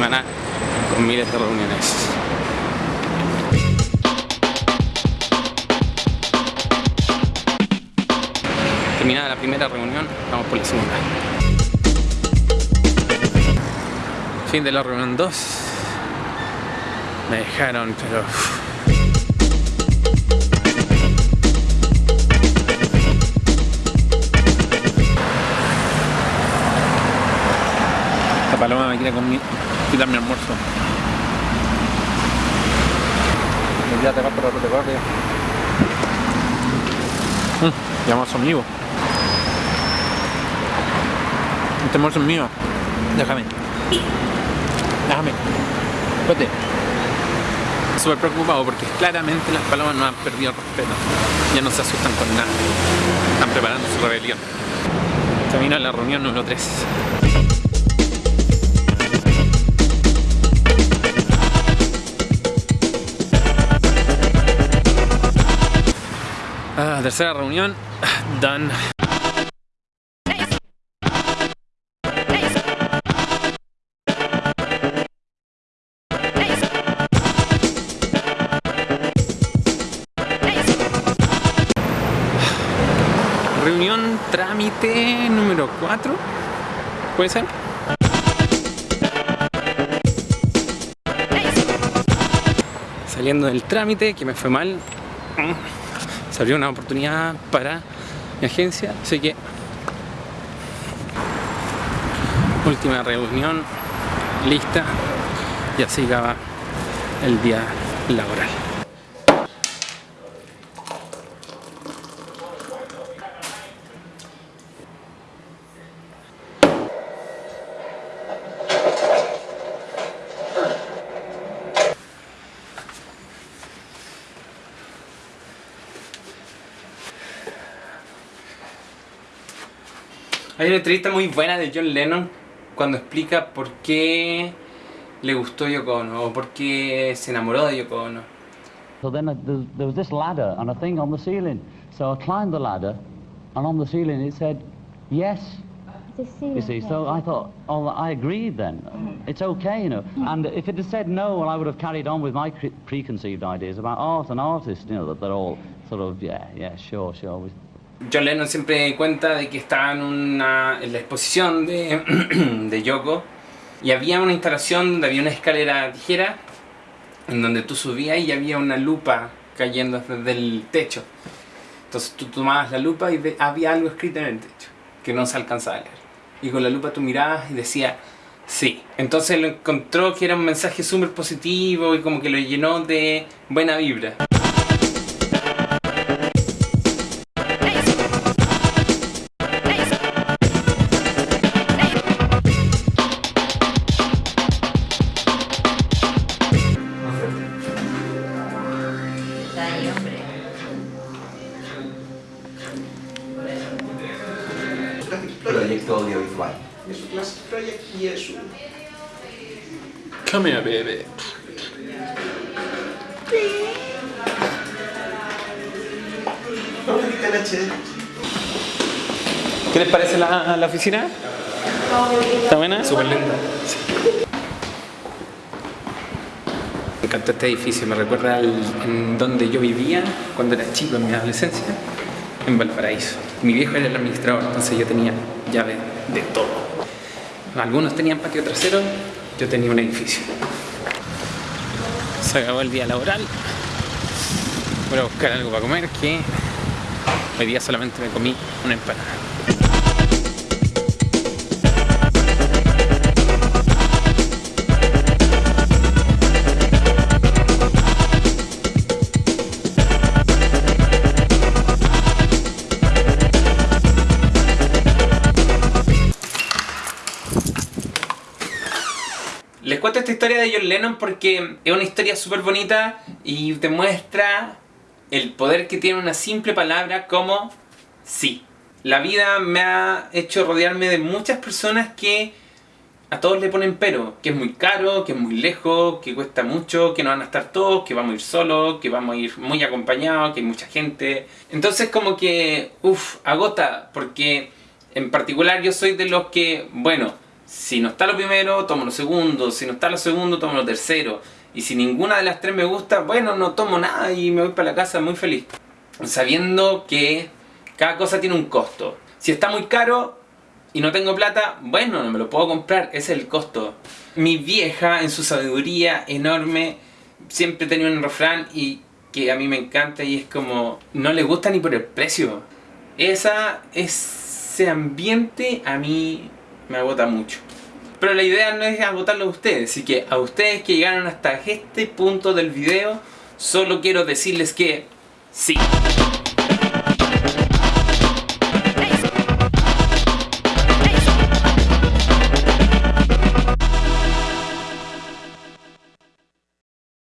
semana con miles de reuniones. Terminada la primera reunión, vamos por la segunda. Fin de la reunión 2. Me dejaron, pero... Esta paloma me quiere conmigo mi... quitar mi almuerzo. Ya te vas por la retaguardia. Mm, llama a su amigo. Este almuerzo es mío. Déjame. Déjame. Vete. Súper preocupado porque claramente las palomas no han perdido el respeto. Ya no se asustan con nada. Están preparando su rebelión. Termina la reunión número 3. Ah, tercera reunión. Done. Reunión trámite número 4. ¿Puede ser? Saliendo del trámite, que me fue mal, se abrió una oportunidad para mi agencia, así que última reunión lista y así acaba el día laboral. Hay una entrevista muy buena de John Lennon cuando explica por qué le gustó Yoko Ono o por qué se enamoró de Yoko Ono. So then uh, there, there was this ladder and a thing on the ceiling. So I climbed the ladder and on the ceiling it said, yes. You see, so I thought, oh, I agreed then. It's okay, you know. And if it had said no, well, I would have carried on with my cre- preconceived ideas about art and artists, you know, that they're all sort of, yeah, yeah, sure, sure. John Lennon siempre cuenta de que estaba en, una, la exposición de, de Yoko y había una instalación donde había una escalera tijera en donde tú subías y había una lupa cayendo desde el techo. Entonces tú tomabas la lupa y había algo escrito en el techo que no se alcanzaba a leer. Y con la lupa tú mirabas y decía sí. Entonces lo encontró que era un mensaje súper positivo y como que lo llenó de buena vibra. Proyecto audiovisual. Classic Project Jesu. Come here, baby. ¿Qué les parece la, la oficina? ¿Está buena? Súper linda. Me encanta este edificio, me recuerda al, en donde yo vivía cuando era chico, en mi adolescencia, en Valparaíso. Mi viejo era el administrador, entonces yo tenía llave de todo. Algunos tenían patio trasero, yo tenía un edificio. Se acabó el día laboral. Voy a buscar algo para comer que hoy día solamente me comí una empanada. Cuento esta historia de John Lennon porque es una historia súper bonita y te muestra el poder que tiene una simple palabra como sí. La vida me ha hecho rodearme de muchas personas que a todos le ponen pero, que es muy caro, que es muy lejos, que cuesta mucho, que no van a estar todos, que vamos a ir solos, que vamos a ir muy acompañados, que hay mucha gente. Entonces como que, uff, agota, porque en particular yo soy de los que, bueno, si no está lo primero, tomo lo segundo, si no está lo segundo, tomo lo tercero. Y si ninguna de las tres me gusta, bueno, no tomo nada y me voy para la casa muy feliz. Sabiendo que Cada cosa tiene un costo. Si está muy caro y no tengo plata, bueno, no me lo puedo comprar, ese es el costo. Mi vieja, en su sabiduría enorme, siempre tenía un refrán y que a mí me encanta y es como, no le gusta ni por el precio. Esa, ese ambiente a mí me agota mucho. Pero la idea no es agotarlo a ustedes, así que a ustedes que llegaron hasta este punto del video, solo quiero decirles que sí.